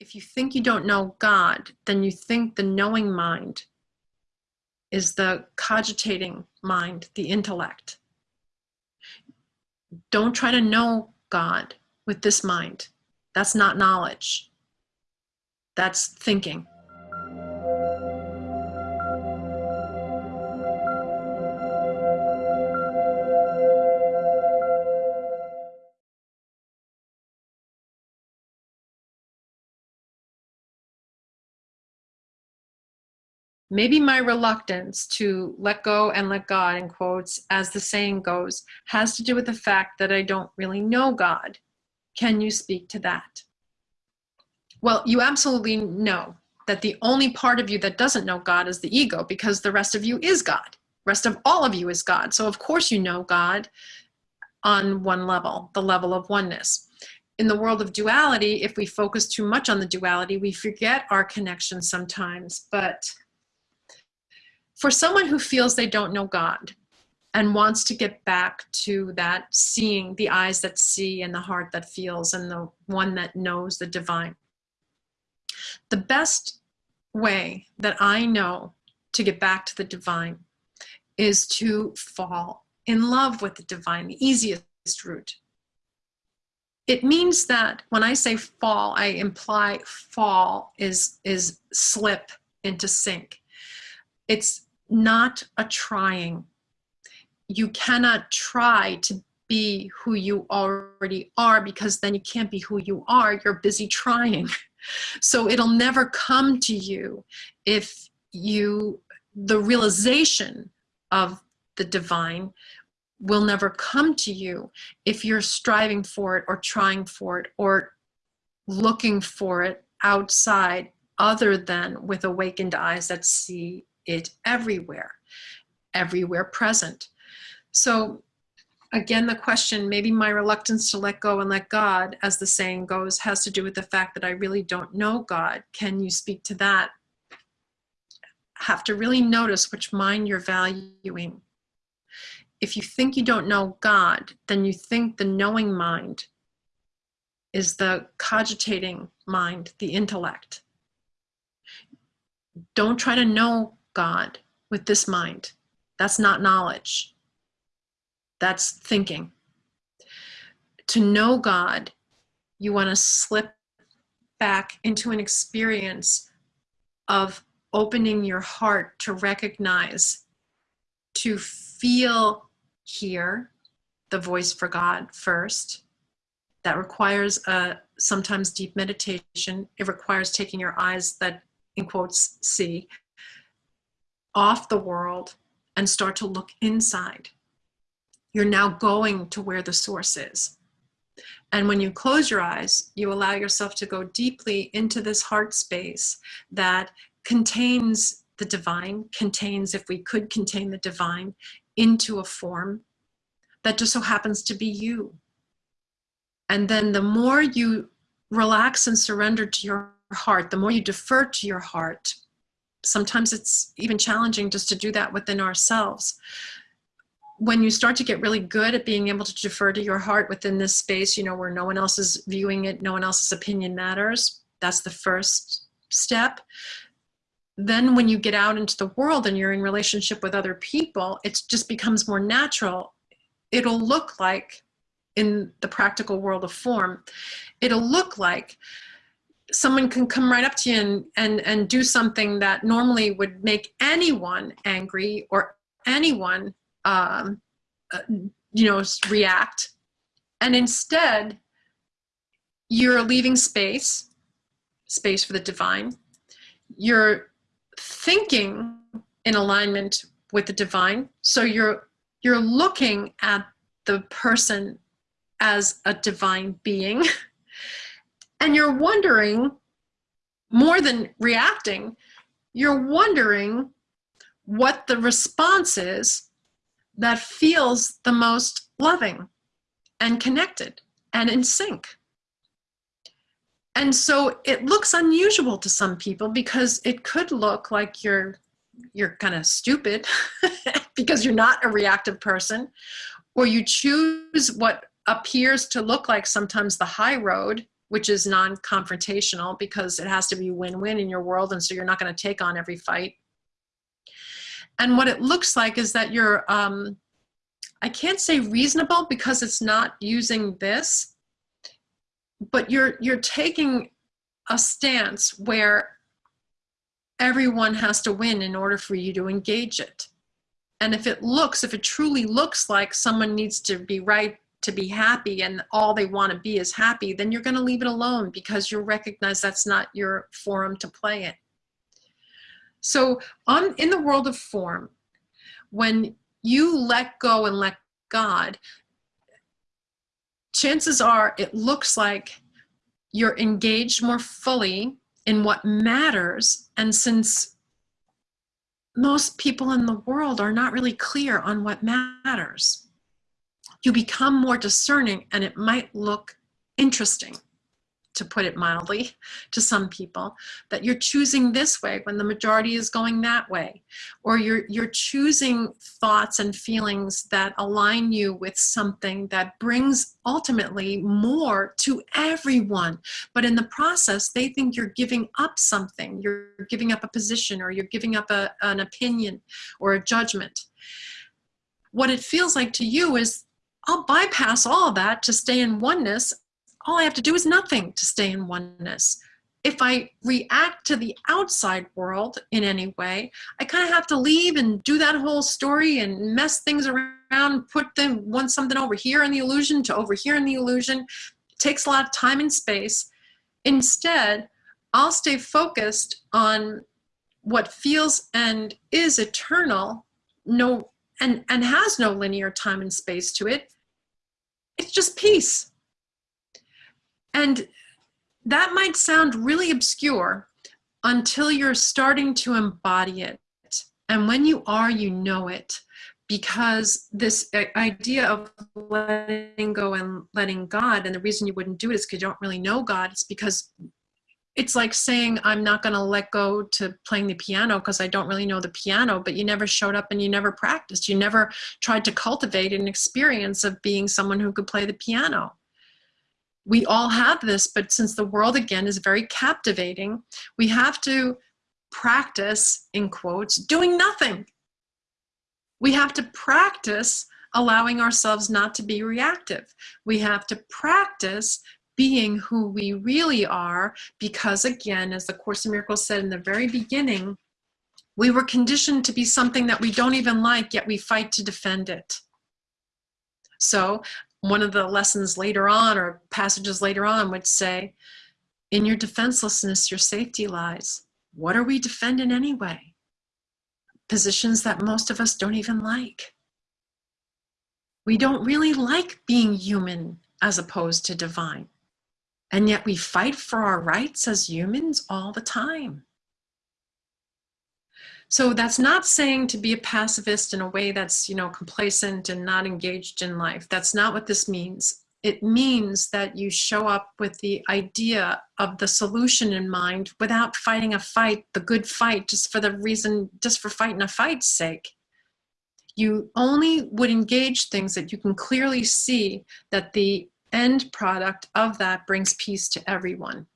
If you think you don't know God, then you think the knowing mind is the cogitating mind, the intellect. Don't try to know God with this mind. That's not knowledge. That's thinking. Maybe my reluctance to let go and let God, in quotes, as the saying goes, has to do with the fact that I don't really know God. Can you speak to that? Well, you absolutely know that the only part of you that doesn't know God is the ego because the rest of you is God. rest of all of you is God. So of course you know God on one level, the level of oneness. In the world of duality, if we focus too much on the duality, we forget our connection sometimes. But for someone who feels they don't know God and wants to get back to that seeing, the eyes that see and the heart that feels and the one that knows the divine, the best way that I know to get back to the divine is to fall in love with the divine, the easiest route. It means that when I say fall, I imply fall is, is slip into sink. It's not a trying. You cannot try to be who you already are because then you can't be who you are. You're busy trying. So it'll never come to you if you, the realization of the divine will never come to you if you're striving for it or trying for it or looking for it outside other than with awakened eyes that see it everywhere, everywhere present. So again, the question, maybe my reluctance to let go and let God, as the saying goes, has to do with the fact that I really don't know God. Can you speak to that? Have to really notice which mind you're valuing. If you think you don't know God, then you think the knowing mind is the cogitating mind, the intellect. Don't try to know God with this mind. That's not knowledge. That's thinking. To know God, you want to slip back into an experience of opening your heart to recognize, to feel here the voice for God first. That requires a sometimes deep meditation. It requires taking your eyes that, in quotes, see, off the world and start to look inside. You're now going to where the source is. And when you close your eyes, you allow yourself to go deeply into this heart space that contains the divine, contains, if we could contain the divine, into a form that just so happens to be you. And then the more you relax and surrender to your heart, the more you defer to your heart, sometimes it's even challenging just to do that within ourselves. When you start to get really good at being able to defer to your heart within this space, you know, where no one else is viewing it, no one else's opinion matters, that's the first step. Then when you get out into the world and you're in relationship with other people, it just becomes more natural. It'll look like, in the practical world of form, it'll look like someone can come right up to you and, and, and do something that normally would make anyone angry or anyone, um, uh, you know, react. And instead, you're leaving space, space for the divine. You're thinking in alignment with the divine. So you're, you're looking at the person as a divine being. you're wondering more than reacting, you're wondering what the response is that feels the most loving and connected and in sync. And so it looks unusual to some people because it could look like you're you're kind of stupid because you're not a reactive person or you choose what appears to look like sometimes the high road which is non-confrontational because it has to be win-win in your world and so you're not going to take on every fight. And what it looks like is that you're um, i can't say reasonable because it's not using this but you're you're taking a stance where everyone has to win in order for you to engage it. And if it looks if it truly looks like someone needs to be right to be happy and all they want to be is happy, then you're going to leave it alone because you recognize that's not your forum to play it. So on in the world of form, when you let go and let God, chances are it looks like you're engaged more fully in what matters. And since most people in the world are not really clear on what matters, you become more discerning and it might look interesting to put it mildly to some people that you're choosing this way when the majority is going that way or you're you're choosing thoughts and feelings that align you with something that brings ultimately more to everyone. But in the process they think you're giving up something. You're giving up a position or you're giving up a, an opinion or a judgment. What it feels like to you is I'll bypass all of that to stay in oneness. All I have to do is nothing to stay in oneness. If I react to the outside world in any way, I kind of have to leave and do that whole story and mess things around, put them one something over here in the illusion to over here in the illusion. It takes a lot of time and space. Instead, I'll stay focused on what feels and is eternal, no and, and has no linear time and space to it. It's just peace. And that might sound really obscure until you're starting to embody it. And when you are, you know it because this idea of letting go and letting God, and the reason you wouldn't do it is because you don't really know God. It's because it's like saying i'm not going to let go to playing the piano because i don't really know the piano but you never showed up and you never practiced. You never tried to cultivate an experience of being someone who could play the piano. We all have this but since the world again is very captivating we have to practice in quotes doing nothing. We have to practice allowing ourselves not to be reactive. We have to practice being who we really are because again as the course in miracles said in the very beginning we were conditioned to be something that we don't even like yet we fight to defend it. So one of the lessons later on or passages later on would say in your defenselessness your safety lies. What are we defending anyway? Positions that most of us don't even like. We don't really like being human as opposed to divine and yet we fight for our rights as humans all the time. So that's not saying to be a pacifist in a way that's, you know, complacent and not engaged in life. That's not what this means. It means that you show up with the idea of the solution in mind without fighting a fight, the good fight, just for the reason, just for fighting a fight's sake. You only would engage things that you can clearly see that the end product of that brings peace to everyone.